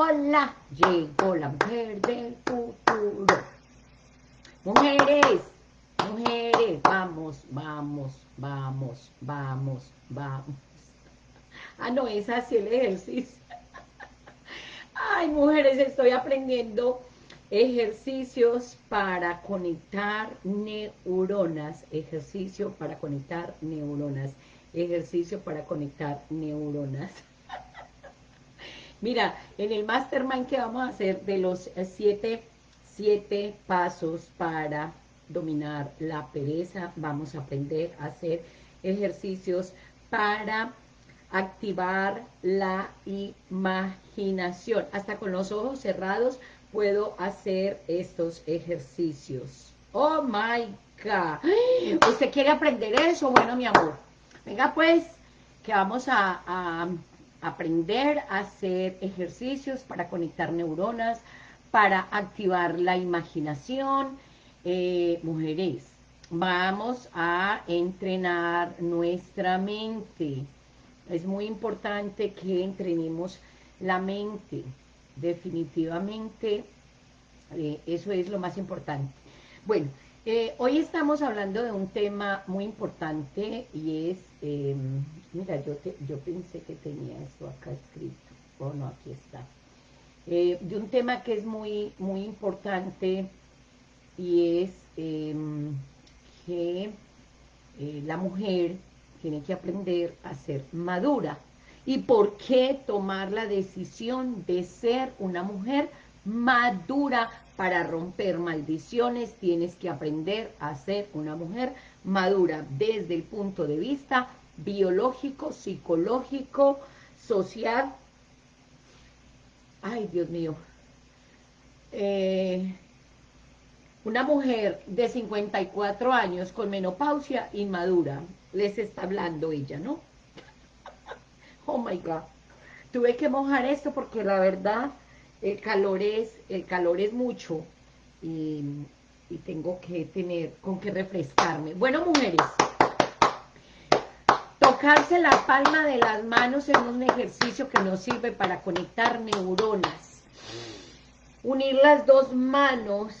hola, llegó la mujer del futuro. Mujeres, mujeres, vamos, vamos, vamos, vamos, vamos. Ah, no, es así el ejercicio. Ay, mujeres, estoy aprendiendo ejercicios para conectar neuronas. Ejercicio para conectar neuronas. Ejercicio para conectar neuronas. Mira, en el mastermind que vamos a hacer de los siete, siete pasos para dominar la pereza, vamos a aprender a hacer ejercicios para activar la imaginación. Hasta con los ojos cerrados puedo hacer estos ejercicios. Oh my God. ¿Usted quiere aprender eso? Bueno, mi amor. Venga pues, que vamos a, aprender a hacer ejercicios para conectar neuronas, para activar la imaginación. Eh, mujeres, vamos a entrenar nuestra mente. Es muy importante que entrenemos la mente. Definitivamente, eh, eso es lo más importante. Bueno, eh, hoy estamos hablando de un tema muy importante y es, em, mira, yo, pensé que tenía esto acá escrito, oh no, aquí está, eh, de un tema que es muy, muy importante y es em, que la mujer tiene que aprender a ser madura. ¿Y por qué tomar la decisión de ser una mujer madura para romper maldiciones? Tienes que aprender a ser una mujer madura desde el punto de vista biológico, psicológico, social. Ay, Dios mío. Eh, una mujer de 54 años con menopausia inmadura, les está hablando ella, ¿no? oh my God. Tuve que mojar esto porque la verdad el calor es, el calor es mucho y, tengo que tener con qué refrescarme. Bueno, mujeres, tocarse la palma de las manos es un ejercicio que nos sirve para conectar neuronas. Unir las dos manos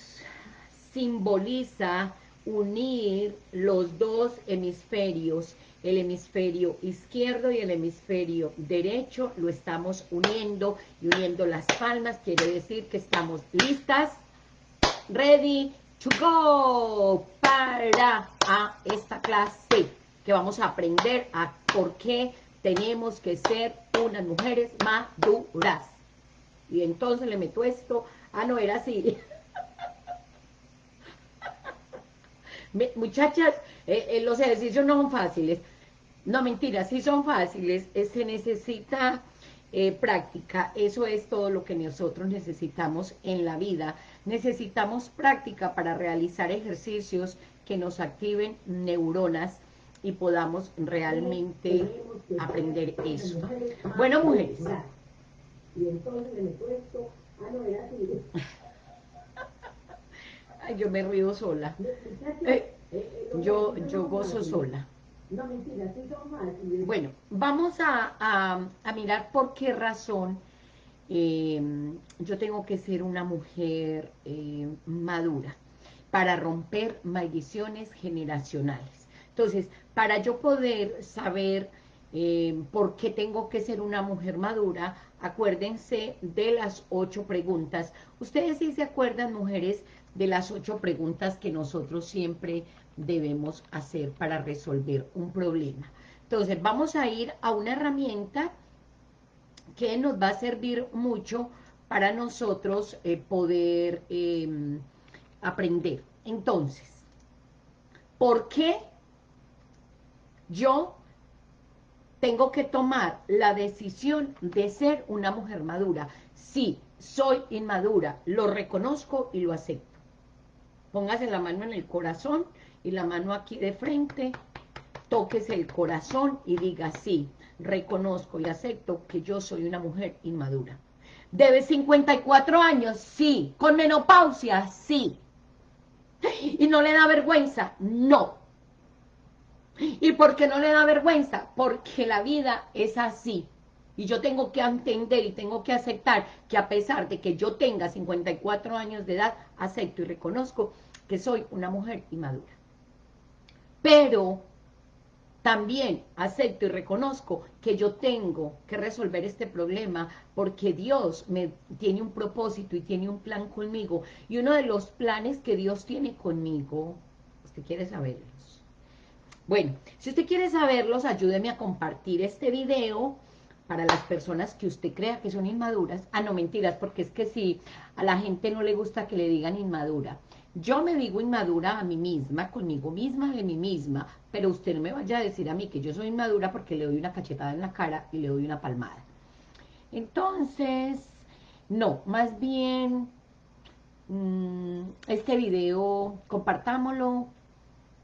simboliza unir los dos hemisferios, el hemisferio izquierdo y el hemisferio derecho, lo estamos uniendo y uniendo las palmas, quiere decir que estamos listas, ready to go para a esta clase que vamos a aprender a por qué tenemos que ser unas mujeres maduras. Y entonces le meto esto, ah no, era así, Muchachas, eh, eh, los ejercicios no son fáciles. No, mentira, sí son fáciles. Eh, se necesita práctica. Eso es todo lo que nosotros necesitamos en la vida. Necesitamos práctica para realizar ejercicios que nos activen neuronas y podamos realmente aprender eso. Bueno, mujeres. Y entonces me puesto, ah, no, era. Yo me río sola. Eh, yo, yo gozo sola. Bueno, vamos a, mirar por qué razón eh, yo tengo que ser una mujer eh, madura para romper maldiciones generacionales. Entonces, para yo poder saber por qué tengo que ser una mujer madura, acuérdense de las ocho preguntas. Ustedes sí se acuerdan, mujeres, de las ocho preguntas que nosotros siempre debemos hacer para resolver un problema. Entonces, vamos a ir a una herramienta que nos va a servir mucho para nosotros eh, poder em, aprender. Entonces, ¿por qué yo tengo que tomar la decisión de ser una mujer madura? Sí, soy inmadura, lo reconozco y lo acepto. Póngase la mano en el corazón y la mano aquí de frente. Tóquese el corazón y diga, sí, reconozco y acepto que yo soy una mujer inmadura. ¿Debe 54 años? Sí. ¿Con menopausia? Sí. ¿Y no le da vergüenza? No. ¿Y por qué no le da vergüenza? Porque la vida es así. Y yo tengo que entender y tengo que aceptar que a pesar de que yo tenga 54 años de edad, acepto y reconozco que soy una mujer inmadura. Pero también acepto y reconozco que yo tengo que resolver este problema porque Dios me tiene un propósito y tiene un plan conmigo. Y uno de los planes que Dios tiene conmigo, usted quiere saberlos. Bueno, si usted quiere saberlos, ayúdeme a compartir este video para las personas que usted crea que son inmaduras. Ah, no, mentiras, porque es que si a la gente no le gusta que le digan inmadura. Yo me digo inmadura a mí misma, conmigo misma, de mí misma, pero usted no me vaya a decir a mí que yo soy inmadura porque le doy una cachetada en la cara y le doy una palmada. Entonces, no, más bien, mm, este video, compartámoslo,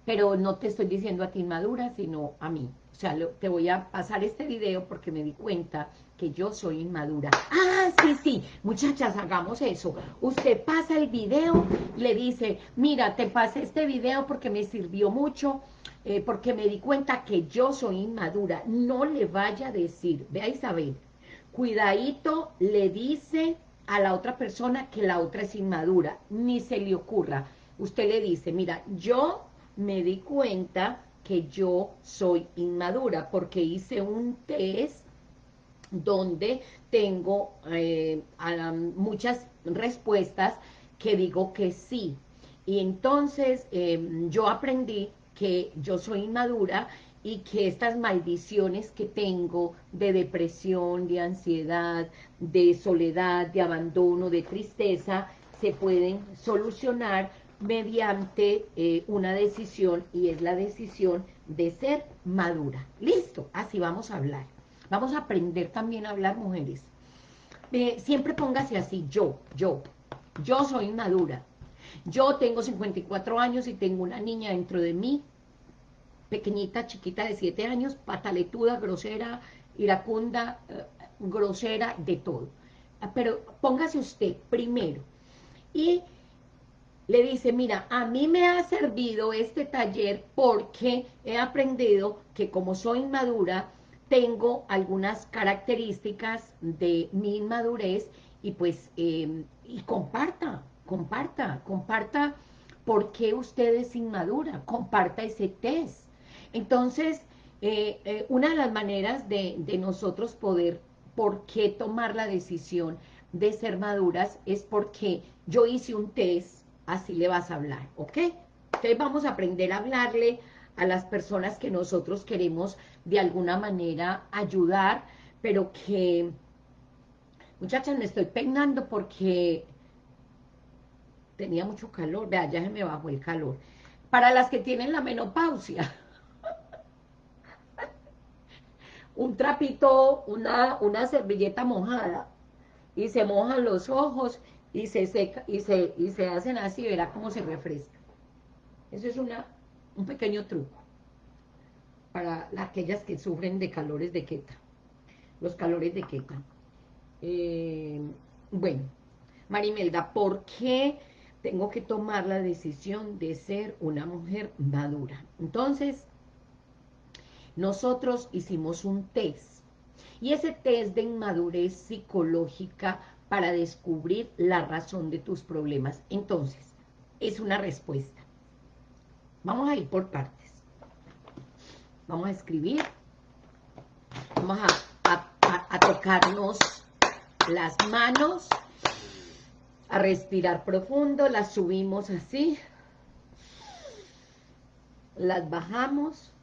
pero no te estoy diciendo a ti inmadura, sino a mí. O sea, te voy a pasar este video porque me di cuenta que yo soy inmadura. Ah, sí, sí, muchachas, hagamos eso. Usted pasa el video, le dice, mira, te pasé este video porque me sirvió mucho, eh, porque me di cuenta que yo soy inmadura. No le vaya a decir, vea Isabel, cuidadito, le dice a la otra persona que la otra es inmadura, ni se le ocurra. Usted le dice, mira, yo me di cuenta que yo soy inmadura, porque hice un test donde tengo eh, muchas respuestas que digo que sí. Y entonces em, yo aprendí que yo soy inmadura y que estas maldiciones que tengo de depresión, de ansiedad, de soledad, de abandono, de tristeza, se pueden solucionar mediante eh, una decisión y es la decisión de ser madura. Listo, así vamos a hablar. Vamos a aprender también a hablar mujeres. siempre póngase así, yo, yo, yo soy madura. Yo tengo 54 años y tengo una niña dentro de mí, pequeñita, chiquita de 7 años, pataletuda, grosera, iracunda, eh, grosera, de todo. Pero póngase usted primero. Y le dice, mira, a mí me ha servido este taller porque he aprendido que como soy inmadura, tengo algunas características de mi inmadurez y pues, em, y comparta, comparta, comparta por qué usted es inmadura, comparta ese test. Entonces, eh, eh, una de las maneras de, de nosotros poder, por qué tomar la decisión de ser maduras, es porque yo hice un test así le vas a hablar, ¿ok? Entonces vamos a aprender a hablarle a las personas que nosotros queremos de alguna manera ayudar, pero que, muchachas, me estoy peinando porque tenía mucho calor, vea, ya se me bajó el calor. Para las que tienen la menopausia, un trapito, una, una servilleta mojada, y se mojan los ojos y se seca y se, y se hacen así, verá cómo se refresca. Eso es una, un pequeño truco para aquellas que sufren de calores de queta, los calores de queta. Eh, bueno, Marimelda, ¿por qué tengo que tomar la decisión de ser una mujer madura? Entonces, nosotros hicimos un test, y ese test de inmadurez psicológica para descubrir la razón de tus problemas. Entonces, es una respuesta. Vamos a ir por partes. Vamos a escribir. Vamos a, tocarnos las manos, a respirar profundo, las subimos así, las bajamos,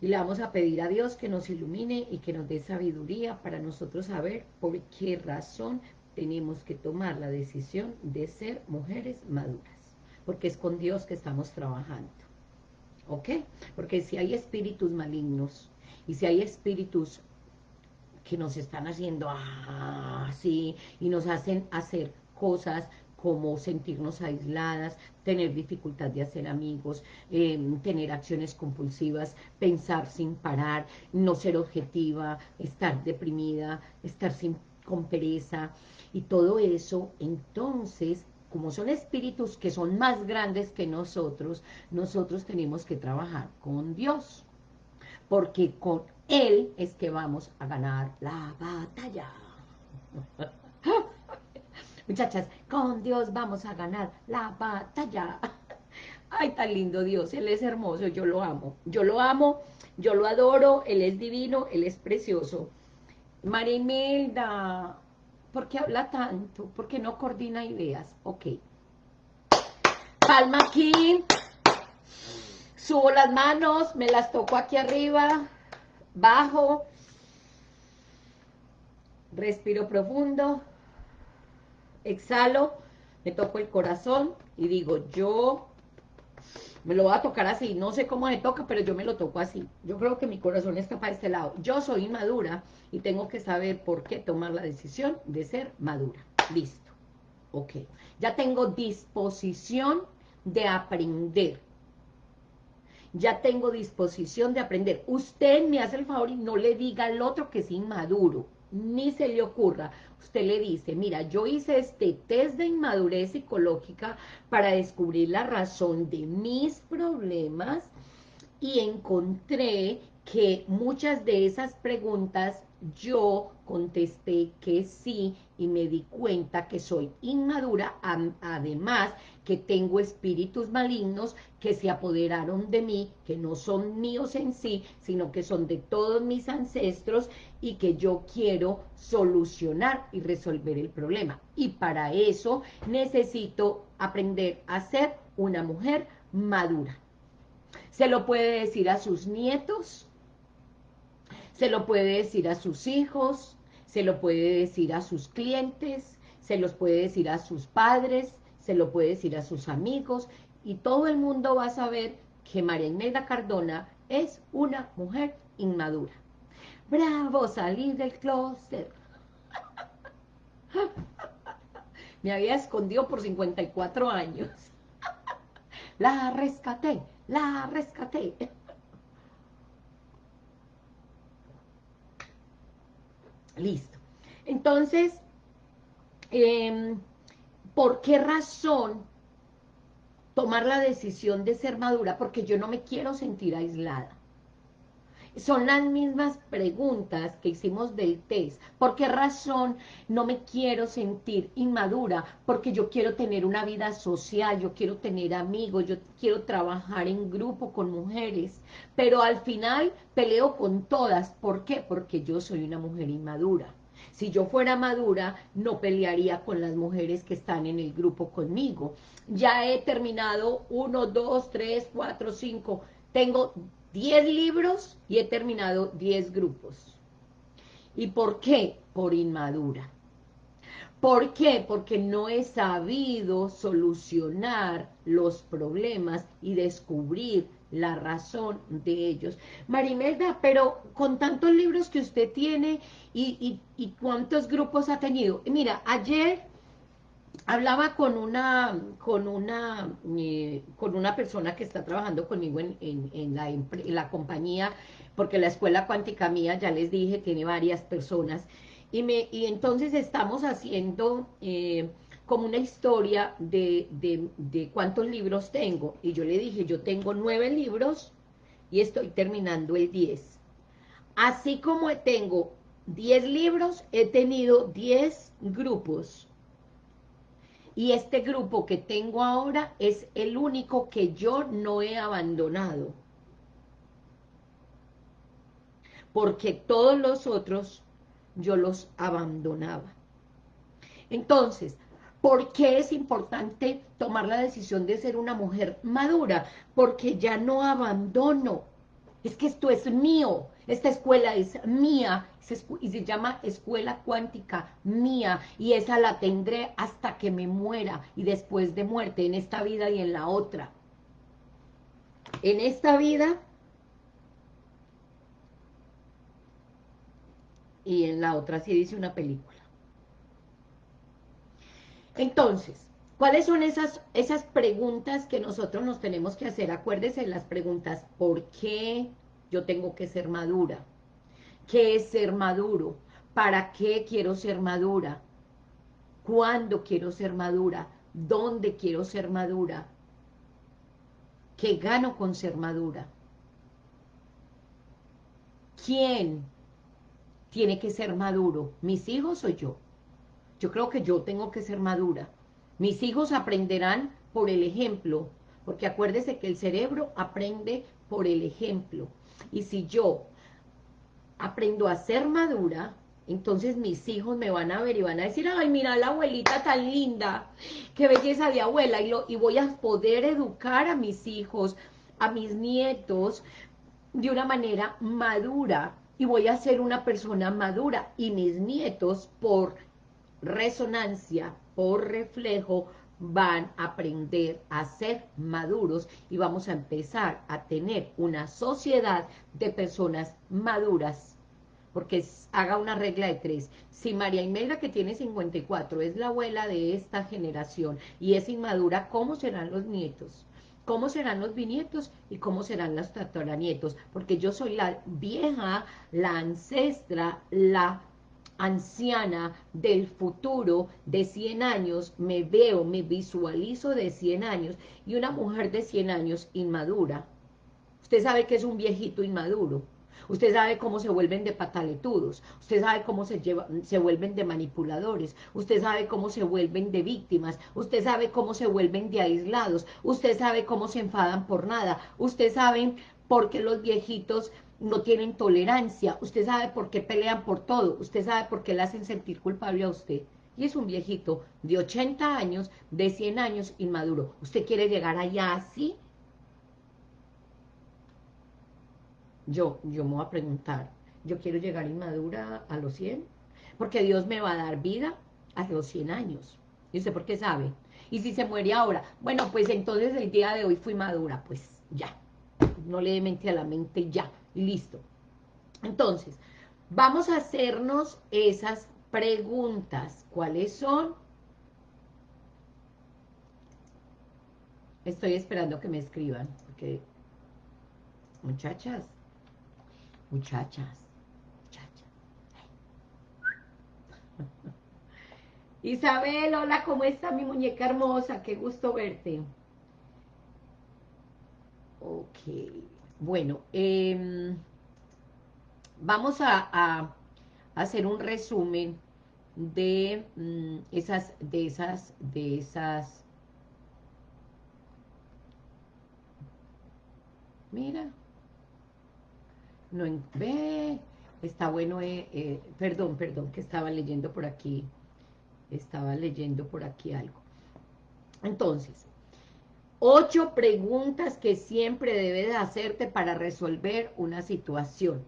y le vamos a pedir a Dios que nos ilumine y que nos dé sabiduría para nosotros saber por qué razón tenemos que tomar la decisión de ser mujeres maduras. Porque es con Dios que estamos trabajando. ¿Ok? Porque si hay espíritus malignos y si hay espíritus que nos están haciendo así y nos hacen hacer cosas como sentirnos aisladas, tener dificultad de hacer amigos, em, tener acciones compulsivas, pensar sin parar, no ser objetiva, estar deprimida, estar sin, con pereza, y todo eso, entonces, como son espíritus que son más grandes que nosotros, nosotros tenemos que trabajar con Dios, porque con, Él es que vamos a ganar la batalla. Muchachas, con Dios vamos a ganar la batalla. Ay, tan lindo Dios, Él es hermoso, yo lo amo. Yo lo amo, yo lo adoro, Él es divino, Él es precioso. Marimelda, ¿por qué habla tanto? ¿Por qué no coordina ideas? Ok. Palma aquí. Subo las manos, me las toco aquí arriba, bajo. Respiro profundo. Exhalo, me toco el corazón y digo, yo me lo voy a tocar así, no sé cómo me toca, pero yo me lo toco así. Yo creo que mi corazón está para este lado. Yo soy inmadura y tengo que saber por qué tomar la decisión de ser madura. Listo. Ok. Ya tengo disposición de aprender. Ya tengo disposición de aprender. Usted me hace el favor y no le diga al otro que es inmaduro. Ni se le ocurra. Usted le dice, mira, yo hice este test de inmadurez psicológica para descubrir la razón de mis problemas y encontré que muchas de esas preguntas yo contesté que sí y me di cuenta que soy inmadura, además que tengo espíritus malignos que se apoderaron de mí, que no son míos en sí, sino que son de todos mis ancestros y que yo quiero solucionar y resolver el problema. Y para eso necesito aprender a ser una mujer madura. Se lo puede decir a sus nietos, se lo puede decir a sus hijos, se lo puede decir a sus clientes, se los puede decir a sus padres, se lo puede decir a sus amigos, y todo el mundo va a saber que María Imelda Cardona es una mujer inmadura. ¡Bravo! Salí del closet. Me había escondido por 54 años. La rescaté, la rescaté. Listo. Entonces, em, ¿por qué razón tomar la decisión de ser madura? Porque yo no me quiero sentir aislada. Son las mismas preguntas que hicimos del test. ¿Por qué razón no me quiero sentir inmadura? Porque yo quiero tener una vida social, yo quiero tener amigos, yo quiero trabajar en grupo con mujeres. Pero al final peleo con todas. ¿Por qué? Porque yo soy una mujer inmadura. Si yo fuera madura, no pelearía con las mujeres que están en el grupo conmigo. Ya he terminado uno, dos, tres, cuatro, cinco. Tengo 10 libros y he terminado 10 grupos. ¿Y por qué? Por inmadura. ¿Por qué? Porque no he sabido solucionar los problemas y descubrir la razón de ellos. Marimelda, pero con tantos libros que usted tiene y, y cuántos grupos ha tenido. Mira, ayer hablaba con una, con una, eh, con una persona que está trabajando conmigo en, en, la, la, compañía, porque la escuela cuántica mía, ya les dije, tiene varias personas, y, me, y entonces estamos haciendo eh, como una historia de, de, de cuántos libros tengo, y yo le dije, yo tengo nueve libros, y estoy terminando el diez. Así como tengo diez libros, he tenido diez grupos, y este grupo que tengo ahora es el único que yo no he abandonado. Porque todos los otros yo los abandonaba. Entonces, ¿por qué es importante tomar la decisión de ser una mujer madura? Porque ya no abandono. Es que esto es mío, esta escuela es mía, y se llama escuela cuántica mía, y esa la tendré hasta que me muera, y después de muerte, en esta vida y en la otra. En esta vida y en la otra, así dice una película. Entonces, ¿cuáles son esas, esas preguntas que nosotros nos tenemos que hacer? Acuérdese las preguntas, ¿por qué? yo tengo que ser madura. ¿Qué es ser maduro? ¿Para qué quiero ser madura? ¿Cuándo quiero ser madura? ¿Dónde quiero ser madura? ¿Qué gano con ser madura? ¿quién tiene que ser maduro? ¿Mis hijos o yo? Yo creo que yo tengo que ser madura. Mis hijos aprenderán por el ejemplo, porque acuérdese que el cerebro aprende por el ejemplo. Y si yo aprendo a ser madura, entonces mis hijos me van a ver y van a decir, ay, mira la abuelita tan linda, qué belleza de abuela, y, lo, y voy a poder educar a mis hijos, a mis nietos, de una manera madura, y voy a ser una persona madura, y mis nietos, por resonancia, por reflejo, van a aprender a ser maduros y vamos a empezar a tener una sociedad de personas maduras porque haga una regla de tres. Si María Imelda, que tiene 54, es la abuela de esta generación y es inmadura, ¿cómo serán los nietos? ¿Cómo serán los bisnietos y cómo serán los tataranietos? Porque yo soy la vieja, la ancestra, la anciana del futuro de 100 años, me veo, me visualizo de 100 años, y una mujer de 100 años inmadura. Usted sabe que es un viejito inmaduro. Usted sabe cómo se vuelven de pataletudos, usted sabe cómo se, se vuelven de manipuladores, usted sabe cómo se vuelven de víctimas, usted sabe cómo se vuelven de aislados, usted sabe cómo se enfadan por nada, usted sabe por qué los viejitos no tienen tolerancia, usted sabe por qué pelean por todo, usted sabe por qué le hacen sentir culpable a usted. Y es un viejito de 80 años, de 100 años, inmaduro. ¿Usted quiere llegar allá así? Yo, yo me voy a preguntar, ¿yo quiero llegar inmadura a los 100? Porque Dios me va a dar vida a los 100 años. ¿Y usted por qué sabe? Y si se muere ahora, bueno, pues entonces el día de hoy fui madura, pues ya. No le mente a la mente ya listo. Entonces, vamos a hacernos esas preguntas. ¿Cuáles son? Estoy esperando que me escriban, porque muchachas, muchachas, muchachas. Isabel, hola, ¿cómo está mi muñeca hermosa? Qué gusto verte. Ok. Bueno, em, vamos a, hacer un resumen de mm, esas, de esas, de esas, mira, no ve, está bueno, eh, eh, perdón, perdón, que estaba leyendo por aquí, estaba leyendo por aquí algo. Entonces, Ocho preguntas que siempre debes hacerte para resolver una situación.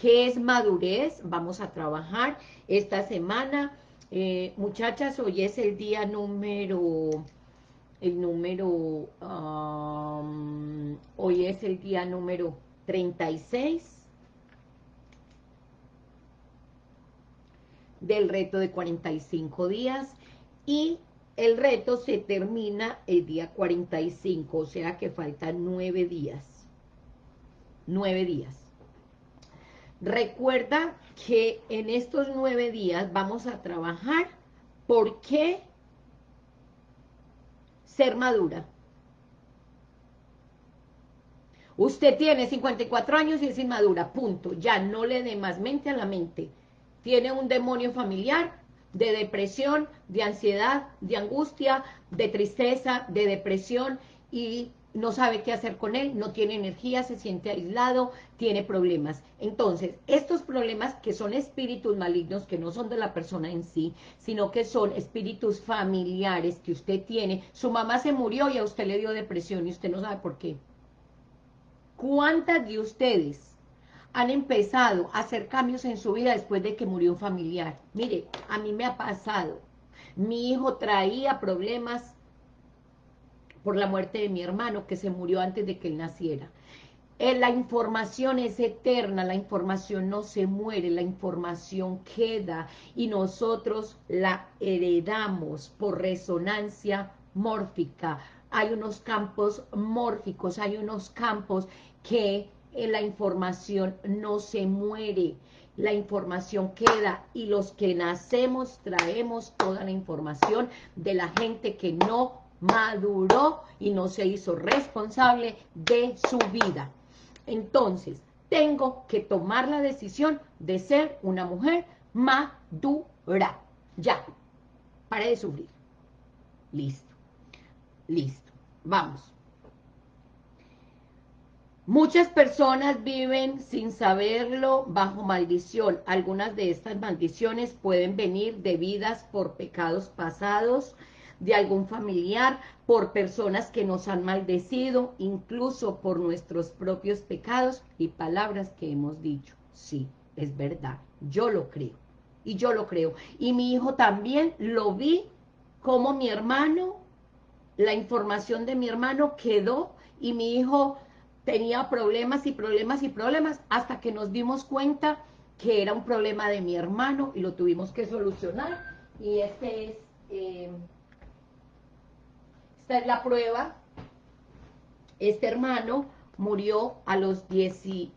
¿Qué es madurez? Vamos a trabajar esta semana. Eh, muchachas, hoy es el día número... El número... Um, hoy es el día número 36 del reto de 45 días y el reto se termina el día 45, o sea que faltan nueve días. Nueve días. Recuerda que en estos nueve días vamos a trabajar por qué ser madura. Usted tiene 54 años y es inmadura, punto. Ya no le dé más mente a la mente. Tiene un demonio familiar, de depresión, de ansiedad, de angustia, de tristeza, de depresión y no sabe qué hacer con él, no tiene energía, se siente aislado, tiene problemas. Entonces, estos problemas que son espíritus malignos, que no son de la persona en sí, sino que son espíritus familiares que usted tiene, su mamá se murió y a usted le dio depresión y usted no sabe por qué. ¿Cuántas de ustedes han empezado a hacer cambios en su vida después de que murió un familiar. Mire, a mí me ha pasado. Mi hijo traía problemas por la muerte de mi hermano, que se murió antes de que él naciera. Eh, la información es eterna, la información no se muere, la información queda y nosotros la heredamos por resonancia mórfica. Hay unos campos mórficos, hay unos campos que la información no se muere, la información queda y los que nacemos traemos toda la información de la gente que no maduró y no se hizo responsable de su vida. Entonces, tengo que tomar la decisión de ser una mujer madura. Ya, pare de sufrir. Listo, listo, vamos. Muchas personas viven sin saberlo bajo maldición. Algunas de estas maldiciones pueden venir debidas por pecados pasados de algún familiar, por personas que nos han maldecido, incluso por nuestros propios pecados y palabras que hemos dicho. Sí, es verdad, yo lo creo, y yo lo creo. Y mi hijo también lo vi como mi hermano, la información de mi hermano quedó y mi hijo tenía problemas y problemas y problemas hasta que nos dimos cuenta que era un problema de mi hermano y lo tuvimos que solucionar. Y este es, eh, esta es la prueba. Este hermano murió a los 19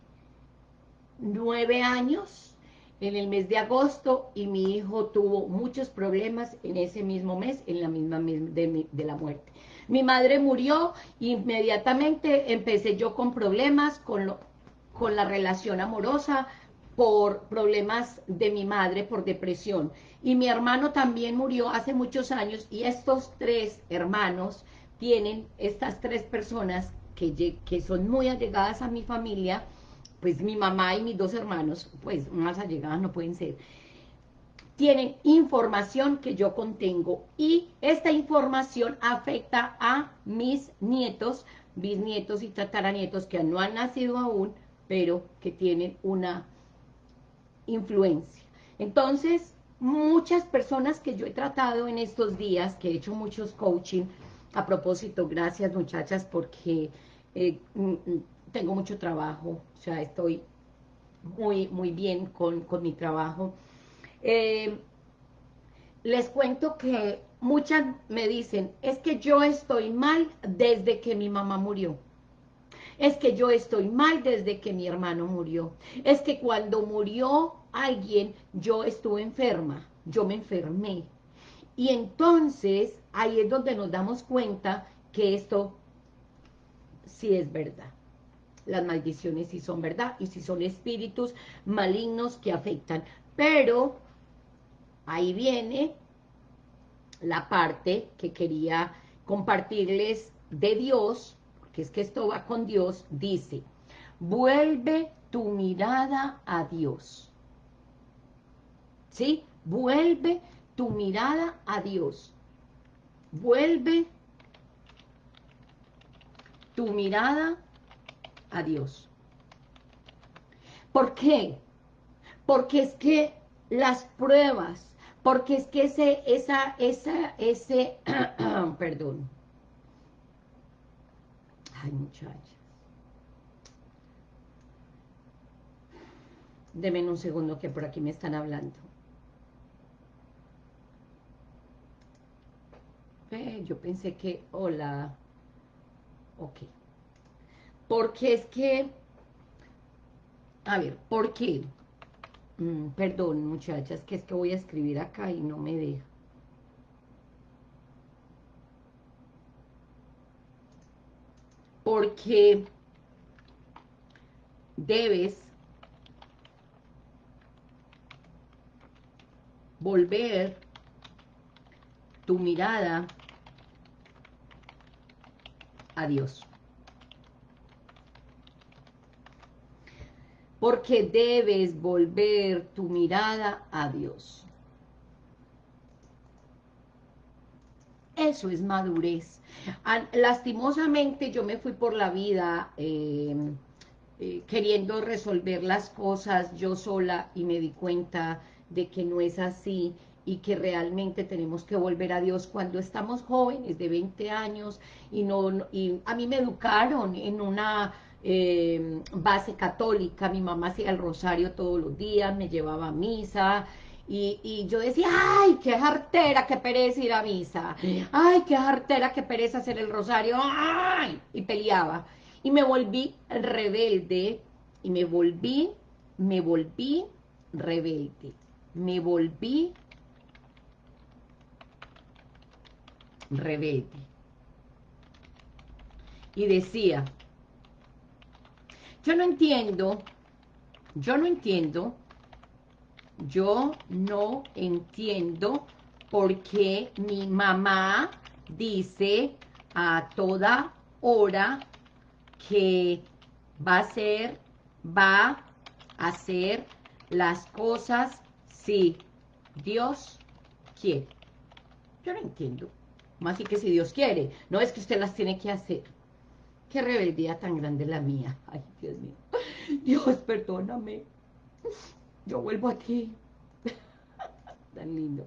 años en el mes de agosto y mi hijo tuvo muchos problemas en ese mismo mes, en la misma de, de la muerte. Mi madre murió, inmediatamente empecé yo con problemas, con, lo, con la relación amorosa, por problemas de mi madre, por depresión. Y mi hermano también murió hace muchos años y estos tres hermanos tienen, estas tres personas que, que son muy allegadas a mi familia, pues mi mamá y mis dos hermanos, pues más allegadas no pueden ser, tienen información que yo contengo y esta información afecta a mis nietos, bisnietos y tataranietos que no han nacido aún, pero que tienen una influencia. Entonces, muchas personas que yo he tratado en estos días, que he hecho muchos coaching, a propósito, gracias muchachas, porque eh, mm, mm, tengo mucho trabajo, o sea, estoy muy, muy bien con, con mi trabajo, eh, les cuento que muchas me dicen, es que yo estoy mal desde que mi mamá murió. Es que yo estoy mal desde que mi hermano murió. Es que cuando murió alguien, yo estuve enferma, yo me enfermé. Y entonces, ahí es donde nos damos cuenta que esto sí es verdad. Las maldiciones sí son verdad y sí son espíritus malignos que afectan. Pero ahí viene la parte que quería compartirles de Dios, que es que esto va con Dios, dice, vuelve tu mirada a Dios. ¿Sí? Vuelve tu mirada a Dios. Vuelve tu mirada a Dios. ¿Por qué? Porque es que las pruebas, porque es que ese, esa, esa, ese, perdón, ay muchachas, Deme un segundo que por aquí me están hablando. yo pensé que, hola, ok. Porque es que, a ver, ¿por qué? Mm, perdón, muchachas, que es que voy a escribir acá y no me deja. Porque debes volver tu mirada a Dios. Porque debes volver tu mirada a Dios. Eso es madurez. Lastimosamente yo me fui por la vida em, eh, queriendo resolver las cosas yo sola y me di cuenta de que no es así y que realmente tenemos que volver a Dios cuando estamos jóvenes de 20 años y no y a mí me educaron en una eh, base católica, mi mamá hacía el rosario todos los días, me llevaba a misa, y, yo decía, ay, qué jartera, qué pereza ir a misa, ay, qué jartera, qué pereza hacer el rosario, ay, y peleaba. Y me volví rebelde, y me volví, me volví rebelde, me volví rebelde. Y decía, yo no entiendo yo no entiendo, yo no entiendo por qué mi mamá dice a toda hora que va a ser, va a hacer las cosas si Dios quiere. Yo no entiendo. Más y que si Dios quiere, no es que usted las tiene que hacer. Qué rebeldía tan grande la mía. Ay, Dios mío. Dios, perdóname. Yo vuelvo a ti. tan lindo.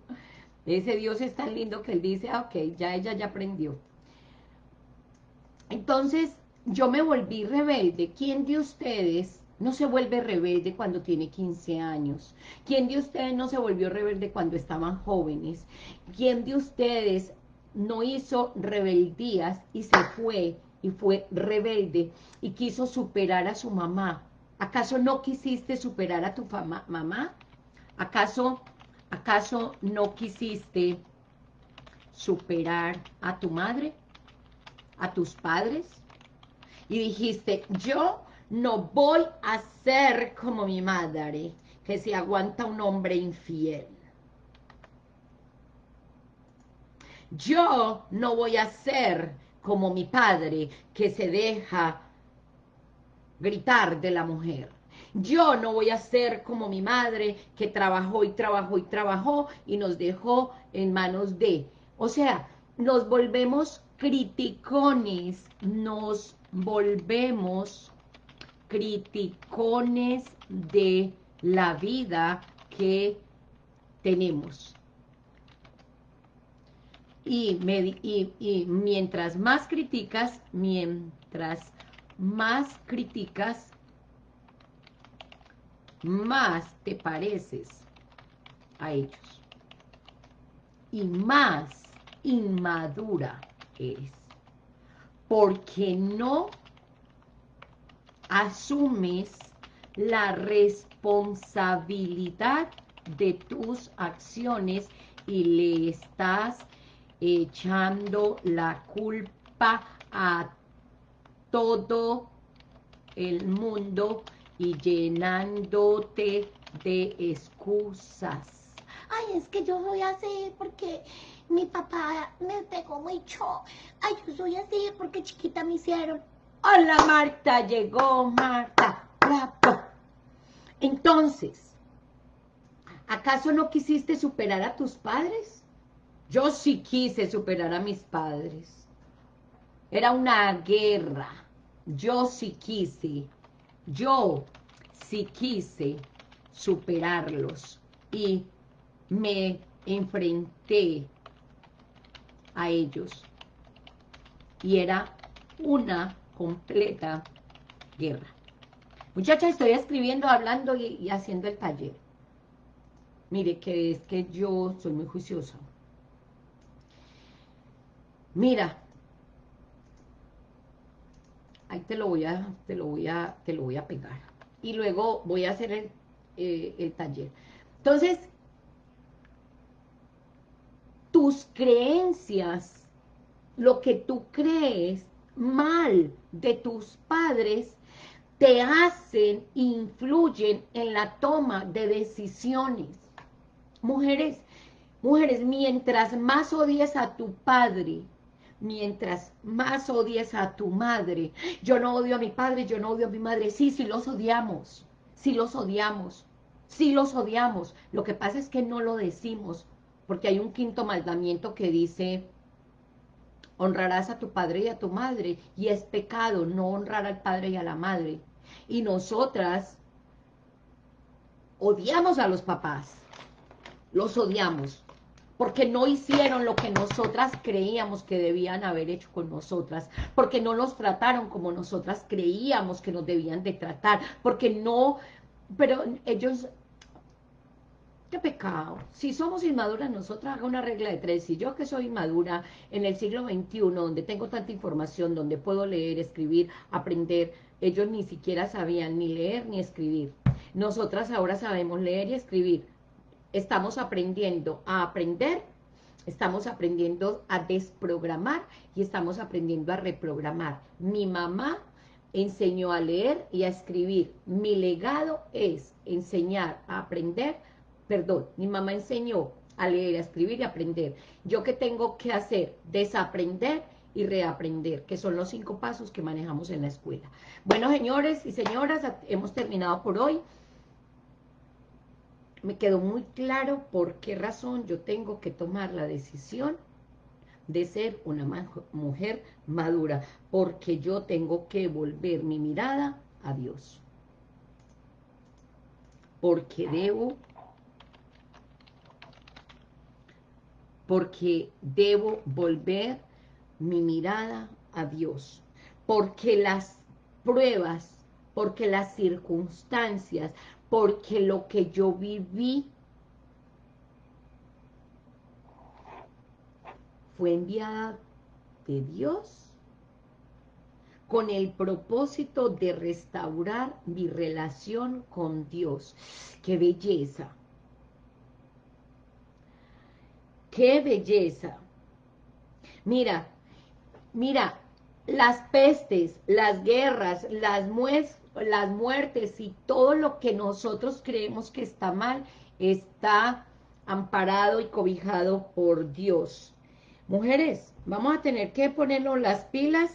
Ese Dios es tan lindo que él dice, ah, ok, ya ella ya aprendió. Entonces, yo me volví rebelde. ¿Quién de ustedes no se vuelve rebelde cuando tiene 15 años? ¿Quién de ustedes no se volvió rebelde cuando estaban jóvenes? ¿Quién de ustedes no hizo rebeldías y se fue y fue rebelde y quiso superar a su mamá. ¿Acaso no quisiste superar a tu mamá? ¿Acaso, ¿Acaso no quisiste superar a tu madre? ¿A tus padres? Y dijiste, yo no voy a ser como mi madre, que se aguanta un hombre infiel. Yo no voy a ser como mi padre que se deja gritar de la mujer. Yo no voy a ser como mi madre que trabajó y trabajó y trabajó y nos dejó en manos de... O sea, nos volvemos criticones, nos volvemos criticones de la vida que tenemos y, mientras más criticas, mientras más criticas, más te pareces a ellos. Y más inmadura eres. Porque no asumes la responsabilidad de tus acciones y le estás echando la culpa a todo el mundo y llenándote de excusas. Ay, es que yo soy así porque mi papá me pegó mucho. Ay, yo soy así porque chiquita me hicieron. Hola Marta, llegó Marta. Bravo. Entonces, ¿acaso no quisiste superar a tus padres? Yo sí quise superar a mis padres. Era una guerra. Yo sí quise. Yo sí quise superarlos. Y me enfrenté a ellos. Y era una completa guerra. Muchachas, estoy escribiendo, hablando y, y haciendo el taller. Mire, que es que yo soy muy juiciosa. Mira, ahí te lo voy a, te lo voy a, te lo voy a pegar. Y luego voy a hacer el, eh, el taller. Entonces, tus creencias, lo que tú crees mal de tus padres, te hacen, influyen en la toma de decisiones. Mujeres, mujeres, mientras más odies a tu padre, mientras más odies a tu madre. Yo no odio a mi padre, yo no odio a mi madre. Sí, sí los odiamos, sí los odiamos, sí los odiamos. Lo que pasa es que no lo decimos, porque hay un quinto mandamiento que dice, honrarás a tu padre y a tu madre, y es pecado no honrar al padre y a la madre. Y nosotras odiamos a los papás, los odiamos, porque no hicieron lo que nosotras creíamos que debían haber hecho con nosotras, porque no nos trataron como nosotras creíamos que nos debían de tratar, porque no, pero ellos, qué pecado, si somos inmaduras nosotras haga una regla de tres, si yo que soy inmadura en el siglo XXI, donde tengo tanta información, donde puedo leer, escribir, aprender, ellos ni siquiera sabían ni leer ni escribir, nosotras ahora sabemos leer y escribir, estamos aprendiendo a aprender, estamos aprendiendo a desprogramar y estamos aprendiendo a reprogramar. Mi mamá enseñó a leer y a escribir. Mi legado es enseñar a aprender, perdón, mi mamá enseñó a leer, a escribir y aprender. ¿Yo qué tengo que hacer? Desaprender y reaprender, que son los cinco pasos que manejamos en la escuela. Bueno, señores y señoras, hemos terminado por hoy. Me quedó muy claro por qué razón yo tengo que tomar la decisión de ser una mujer madura, porque yo tengo que volver mi mirada a Dios. Porque debo, porque debo volver mi mirada a Dios, porque las pruebas, porque las circunstancias, porque lo que yo viví fue enviada de Dios con el propósito de restaurar mi relación con Dios. ¡Qué belleza! ¡Qué belleza! Mira, mira, las pestes, las guerras, las, las muertes y todo lo que nosotros creemos que está mal, está amparado y cobijado por Dios. Mujeres, vamos a tener que ponernos las pilas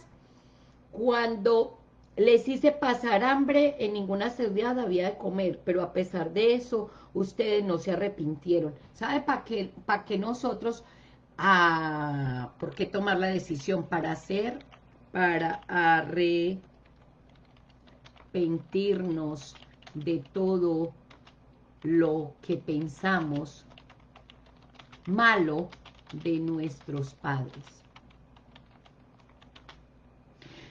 cuando les hice pasar hambre, en ninguna ciudad había de comer, pero a pesar de eso, ustedes no se arrepintieron. ¿Sabe para qué, para qué nosotros, ah, por qué tomar la decisión? Para hacer, para de todo lo que pensamos malo, de nuestros padres.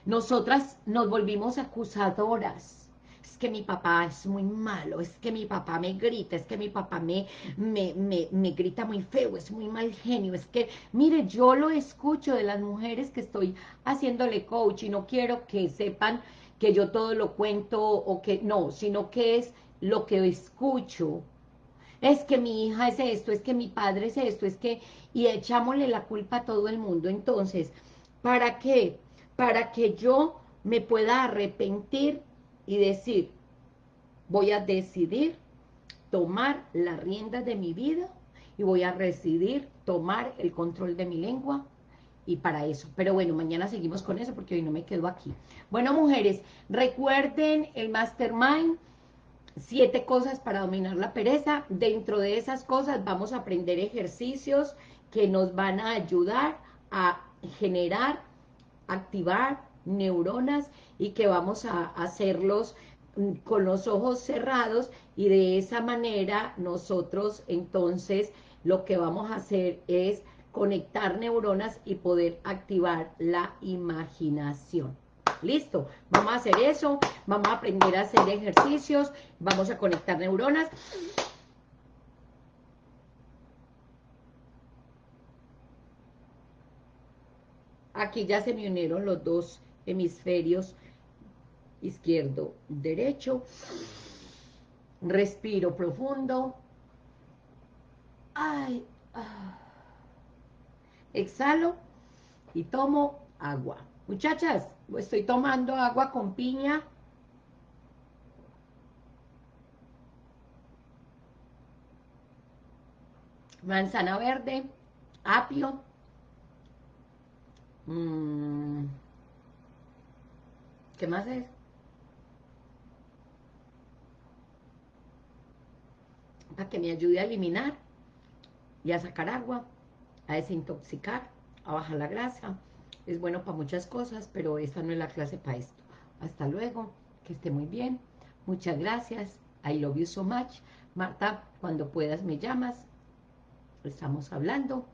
Nosotras nos volvimos acusadoras. Es que mi papá es muy malo, es que mi papá me grita, es que mi papá me, me, me, grita muy feo, es muy mal genio, es que, mire, yo lo escucho de las mujeres que estoy haciéndole coach y no quiero que sepan que yo todo lo cuento o que no, sino que es lo que escucho es que mi hija es esto, es que mi padre es esto, es que, y echámosle la culpa a todo el mundo. Entonces, ¿para qué? Para que yo me pueda arrepentir y decir, voy a decidir tomar la rienda de mi vida y voy a decidir tomar el control de mi lengua y para eso. Pero bueno, mañana seguimos con eso porque hoy no me quedo aquí. Bueno, mujeres, recuerden el Mastermind, siete cosas para dominar la pereza. Dentro de esas cosas vamos a aprender ejercicios que nos van a ayudar a generar, activar neuronas y que vamos a hacerlos mm, con los ojos cerrados y de esa manera nosotros entonces lo que vamos a hacer es conectar neuronas y poder activar la imaginación. Listo, vamos a hacer eso, vamos a aprender a hacer ejercicios, vamos a conectar neuronas. Aquí ya se me unieron los dos hemisferios, izquierdo, derecho. Respiro profundo. Ay, ah. Exhalo y tomo agua. Muchachas, estoy tomando agua con piña. Manzana verde, apio. Mm. ¿Qué más es? Para que me ayude a eliminar y a sacar agua, a desintoxicar, a bajar la grasa es bueno para muchas cosas, pero esta no es la clase para esto. Hasta luego, que esté muy bien. Muchas gracias. I love you so much. Marta, cuando puedas me llamas. Estamos hablando.